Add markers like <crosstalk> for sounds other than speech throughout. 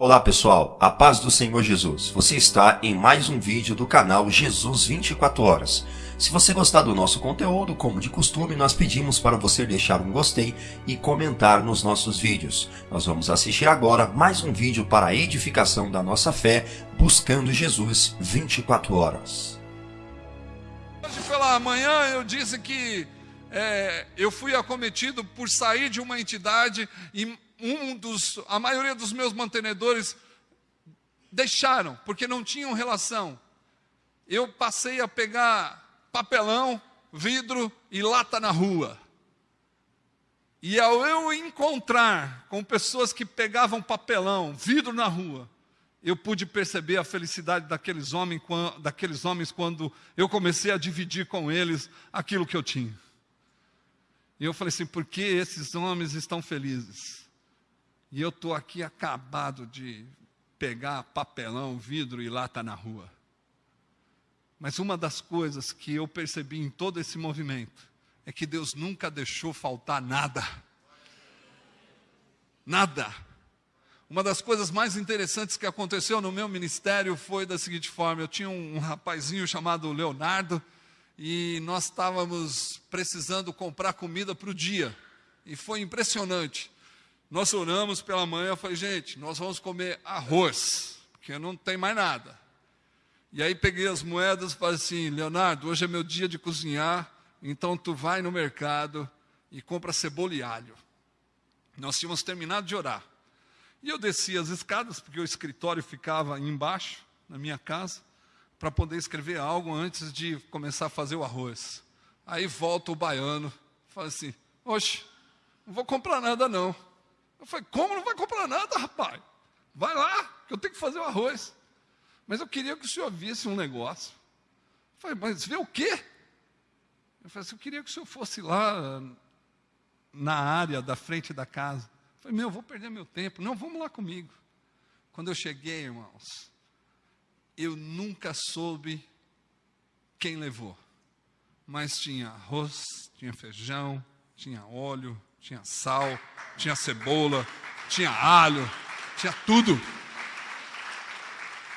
Olá pessoal, a paz do Senhor Jesus. Você está em mais um vídeo do canal Jesus 24 Horas. Se você gostar do nosso conteúdo, como de costume, nós pedimos para você deixar um gostei e comentar nos nossos vídeos. Nós vamos assistir agora mais um vídeo para a edificação da nossa fé, buscando Jesus 24 horas. Hoje pela manhã eu disse que é, eu fui acometido por sair de uma entidade e um dos, a maioria dos meus mantenedores deixaram, porque não tinham relação. Eu passei a pegar papelão, vidro e lata na rua. E ao eu encontrar com pessoas que pegavam papelão, vidro na rua, eu pude perceber a felicidade daqueles homens, daqueles homens quando eu comecei a dividir com eles aquilo que eu tinha. E eu falei assim: por que esses homens estão felizes? E eu estou aqui acabado de pegar papelão, vidro e lata na rua. Mas uma das coisas que eu percebi em todo esse movimento é que Deus nunca deixou faltar nada. Nada. Uma das coisas mais interessantes que aconteceu no meu ministério foi da seguinte forma: eu tinha um rapazinho chamado Leonardo e nós estávamos precisando comprar comida para o dia. E foi impressionante. Nós oramos pela manhã, eu falei, gente, nós vamos comer arroz, porque não tem mais nada. E aí peguei as moedas e falei assim, Leonardo, hoje é meu dia de cozinhar, então tu vai no mercado e compra cebola e alho. Nós tínhamos terminado de orar. E eu desci as escadas, porque o escritório ficava embaixo, na minha casa, para poder escrever algo antes de começar a fazer o arroz. Aí volta o baiano, fala assim, oxe, não vou comprar nada não. Eu falei, como não vai comprar nada, rapaz? Vai lá, que eu tenho que fazer o arroz. Mas eu queria que o senhor visse um negócio. Eu falei, mas vê o quê? Eu falei assim, eu queria que o senhor fosse lá na área da frente da casa. Eu falei, meu, eu vou perder meu tempo. Não, vamos lá comigo. Quando eu cheguei, irmãos, eu nunca soube quem levou. Mas tinha arroz, tinha feijão, tinha óleo, tinha sal, tinha cebola, tinha alho, tinha tudo.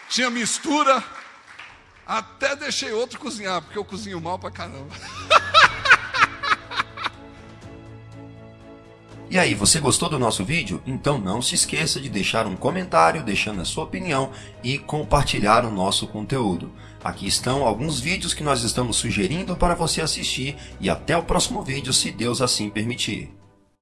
Tinha mistura, até deixei outro cozinhar, porque eu cozinho mal pra caramba. <laughs> E aí, você gostou do nosso vídeo? Então não se esqueça de deixar um comentário deixando a sua opinião e compartilhar o nosso conteúdo. Aqui estão alguns vídeos que nós estamos sugerindo para você assistir e até o próximo vídeo se Deus assim permitir.